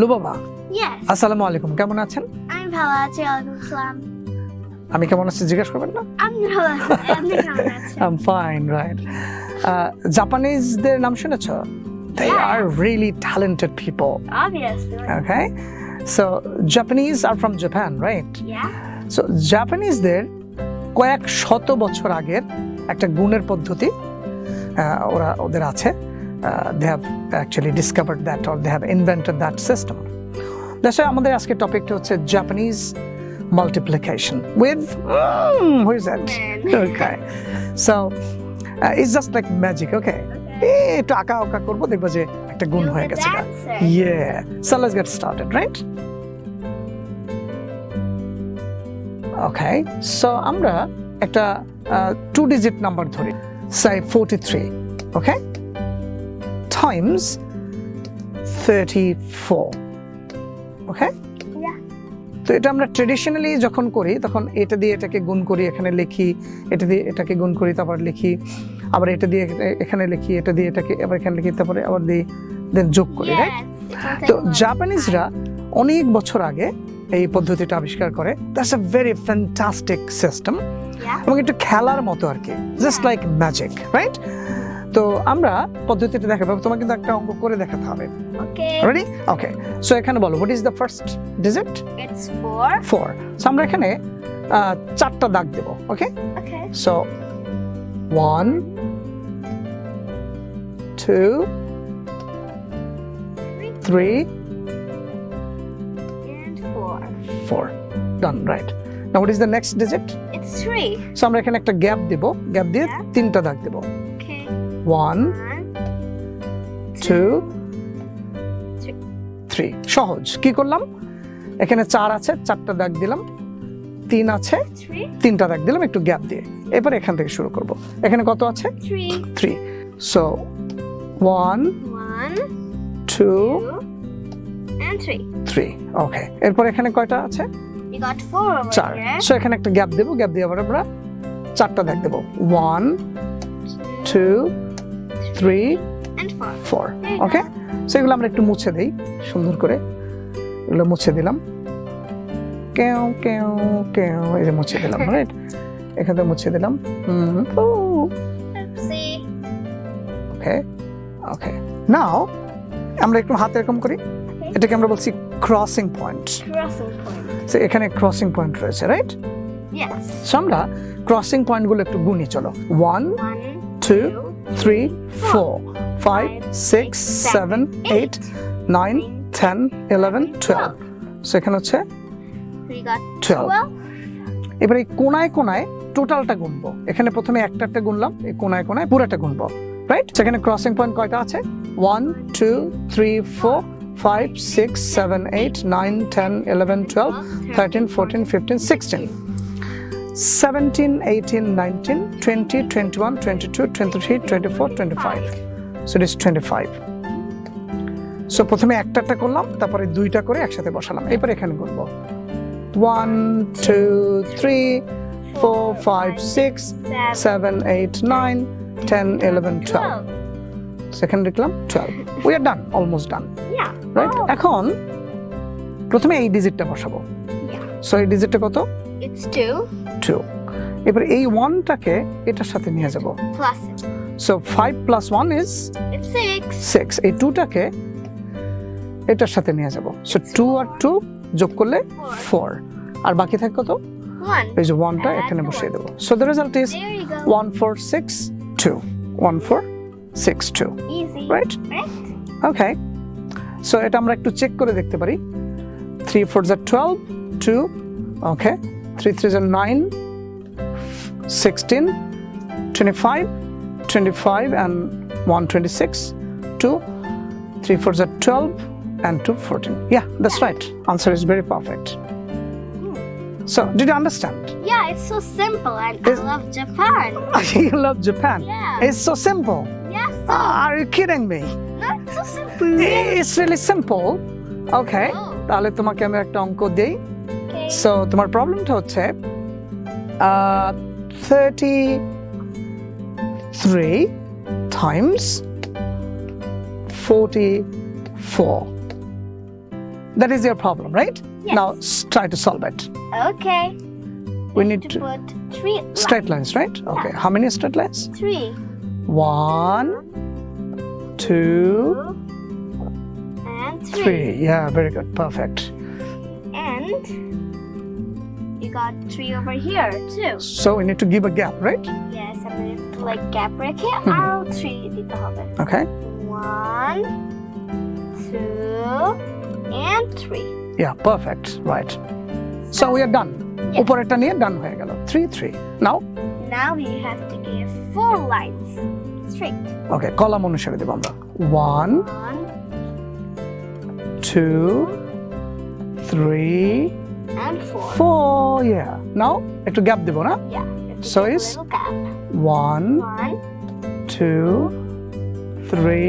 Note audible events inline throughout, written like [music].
লুবাবা. আসসালামু আলাইকুম কেমন আছেন? আমি ভালো আছি আসসালাম আমি কেমন আছি জিজ্ঞেস করবেন না? আমি ভালো আছি আই ফাইন রাইট জাপানিজদের নাম শুনেছ? They Yeah. Are really talented people Obviously. Okay so Japanese are from Japan right Yeah. So জাপানিজদের কয়েক শত বছর আগের একটা গুণের পদ্ধতি ওরা ওদের আছে। They have actually discovered that or they have invented that system দেশে আমাদের আজকে টপিকটা হচ্ছে Japanese multiplication with who is that Man. Okay so it's just like magic okay একটু আঁকা আঁকা করবো দেখবো যে একটা গুণ You're হয়ে the গেছে dancer. Yeah. So let's get started, right? Okay. So আমরা একটা টু ডিজিট নাম্বার ধরি say 43 okay times 34 okay? Yeah. তো এটা আমরা ট্রেডিশনালি যখন করি তখন এটা দিয়ে এটাকে গুণ করি এখানে লিখি এটা দিয়ে এটাকে গুণ করি তারপর লিখি আবার এটা দিয়ে এখানে লিখি এটা দিয়ে এটাকে আবার এখানে লিখি তারপরে আবার দিই দেন যোগ করি রাইট তো জাপানিজরা অনেক বছর আগে এই পদ্ধতিটা আবিষ্কার করে। That's a very fantastic system এবং একটু খেলার মতো আর কি। জাস্ট লাইক ম্যাজিক রাইট তো আমরা পদ্ধতিটা দেখাবো তোমাকে কিন্তু একটা অঙ্ক করে দেখাতে হবে. রেডি ওকে সো এখানে বলো what is the first digit It's four. Four so আমরা এখানে চারটা দাগ দেব okay. So one two Three three and four. Four done right now what is the next digit It's three. So আমরা এখানে একটা gap দেব গ্যাপ দিয়ে. তিনটা দাগ দেব. One One. Two Three. Three সহজ কি করলাম এখানে চার আছে চারটা দাগ দিলাম তিন আছে. তিনটা দাগ দিলাম একটু গ্যাপ দিয়ে এবার এখান থেকে শুরু করব এখানে কত আছে Three. Three so one One. Two Two. And three. Three okay এরপর এখানে কয়টা আছে You got four over চার. সো এখানে একটা গ্যাপ দেবো গ্যাপ দিয়ে আবার আমরা চারটা দাগ দেবো one two three. Four okay go. সেগুলো আমরা একটু মুছে দেই সুন্দর করে। এগুলো মুছে দিলাম। কেউ কেউ কেউ এই যে মুছে দিলাম রাইট এখান থেকে মুছে দিলাম. ওকে ওকে নাও আমরা একটু হাতে এরকম করি। এটাকে আমরা বলছি ক্রসিং পয়েন্ট Crossing এখানে ক্রসিং পয়েন্ট রয়েছে রাইট. আমরা ক্রসিং পয়েন্টগুলো একটু গুনি চলো। One One. Three, four, five, six, seven, eight, nine, ten, eleven, twelve. এখানে হচ্ছে We got 12 twelve. এবার এই কোনায় কোনায় টোটালটা গুনবো। এখানে প্রথমে একটা একটা গুনলাম এই কোনায় কোনায় পুরোটা গুনবো রাইট সেখানে ক্রসিং পয়েন্ট কয়টা আছে? One two three four five six seven eight nine ten eleven twelve thirteen fourteen fifteen sixteen seventeen eighteen nineteen twenty twenty one twenty two twenty three twenty four twenty five so প্রথমে একটা একটা করলাম তারপরে দুইটা করে একসাথে বসালাম। এরপর এখানে করব। One two three four five six seven eight nine ten eleven twelve সেখানে লিখলাম twelve we are done almost done Yeah. Right. এখন প্রথমে এই ডিজিটটা বসাবো। Yeah. সো এই ডিজিটটা কত? It's two টু এবার এই ওয়ানটাকে এটার সাথে নিয়ে যাব. So five plus one is. Six এই টুটাকে এটার সাথে নিয়ে যাব সো টু আর টু যোগ করলে. ফোর আর বাকি থাকে কত. এই যে ওয়ানটা এখানে বসিয়ে. দেবো so the result is. One four six two one four six two. Right? Okay so এটা আমরা একটু চেক করে দেখতে পারি থ্রি ফোর জা twelve two okay three three জা nine sixteen twenty five twenty five and one twenty six two three four জা twelve and two fourteen yeah that's right answer is very perfect so did you understand Yeah, it's so simple and Is- I love Japan. [laughs] you love Japan. Yeah. It's so simple. Yes, so Are you kidding me? not so simple. It's really simple. Okay. Oh, তাহলে তোমাকে আমি একটা অঙ্ক দেই okay. So তোমার প্রবলেমটা হচ্ছে thirty three times forty four That is your problem, right? Yes. Now s- try to solve it. Okay. We need to to put three straight lines, right? Okay. How many straight lines? Three. One, two, And three. three. Yeah, very good. Perfect. And you got three over here too. So we need to give a gap, right? Yes, I'm going to like gap break here. Mhm. I'll three dito হবে. Okay. One, two, and three. Yeah, perfect. Right. So we are done. Yeah. উপরেরটা নিয়ে ডান হয়ে গেল three three now Now we have to give four lines straight. Okay column অনুসারে দেবো আমরা one One, two three and four. Four yeah now একটু gap দেবো না Yeah. we have to So give a is- little gap. One One two three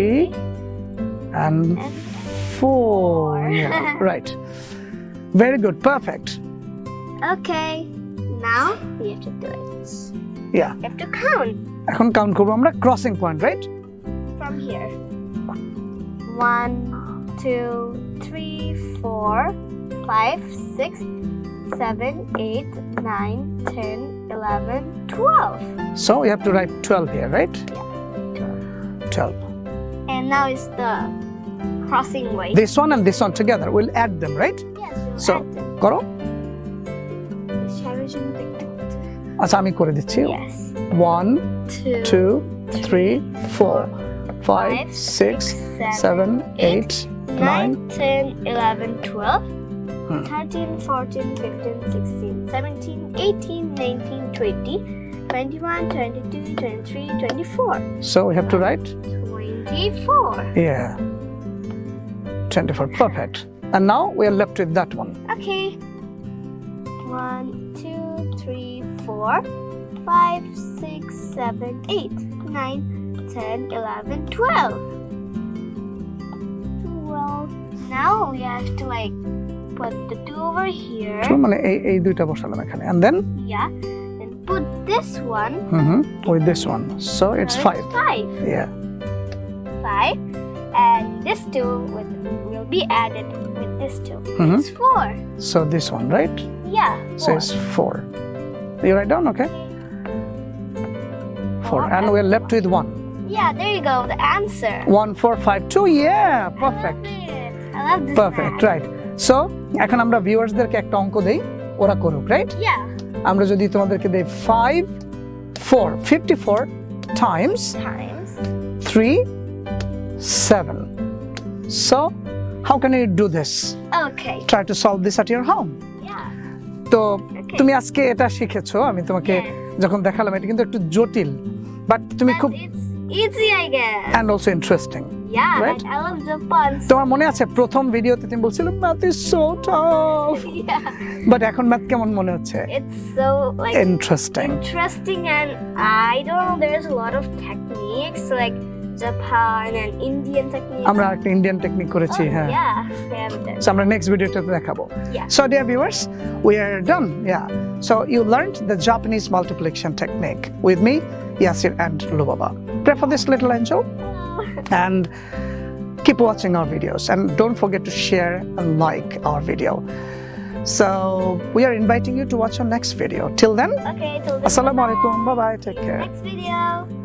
and and four yeah [laughs] right very good perfect okay. Now we have to do it. Yeah. You have to count এখন count করবো আমরা crossing point right from here. One, two, three, four, five, six, seven, eight, nine, ten, eleven, twelve. so you have to write 12 here right Twelve. 12 And now is the crossing way. this one and this one together we'll add them right yes, we'll So- add them. করো Shall we do the- আচ্ছা আমি করে দিচ্ছি Yes. one Two, two three four five five, six seven, seven eight nine 9, 10, 11, 12, Hmm. 13, 14, 15, 16, 17, 18, 19, 20, 21, 22, 23, 24. so we have to write 24. yeah 24 perfect and now we are left with that one Okay. 1, 2, 3, 4, 5, 6, 7, 8, 9, 10, 11, 12. 12. Now we have to like put the 2 over here. তো মানে এই এই দুইটা বসালাম এখানে and then Yeah. And put this one. mhm, with this one so it's now five Five. yeah Five. And this two with, will be added with this 2 Mhm. It's four. so this one right Yeah. so Four. it's four you write down okay four and we're left with one Yeah, there you go. The answer. one four five two yeah perfect I love it. I love this. perfect math. right so এখন আমরা ভিউয়ার্সদেরকে একটা অঙ্ক দেই ওরা করুক right. আমরা যদি তোমাদেরকে দেই five four fifty four times. Three seven so how can you do this. Try to solve this at your home. তো তুমি আজকে এটা শিখেছো আমি তোমাকে যখন দেখালাম এটা কিন্তু একটু জটিল বাট তুমি খুব easy, I guess. And also interesting yeah, right? and I love the puns. তোমার মনে আছে প্রথম ভিডিওতে তুমি বলছিলে math is so tough yeah. But এখন ম্যাথ কেমন মনে হচ্ছে It's so like interesting interesting and I don't know there's a lot of techniques like Japan and Indian techniques. আমরা একটা ইন্ডিয়ান টেকনিক করেছি Oh, হ্যাঁ Yeah. So আমরা next ভিডিওটাতে দেখাবো Yeah. So dear viewers, we are done. Yeah. So you learned the Japanese multiplication technique with me, Yasir and Lubaba. Pray for this little angel [laughs] and keep watching our videos and don't forget to share and like our video. So we are inviting you to watch our next video. Till then, Okay, till Assalamu alaikum. Bye bye. Take care. next video.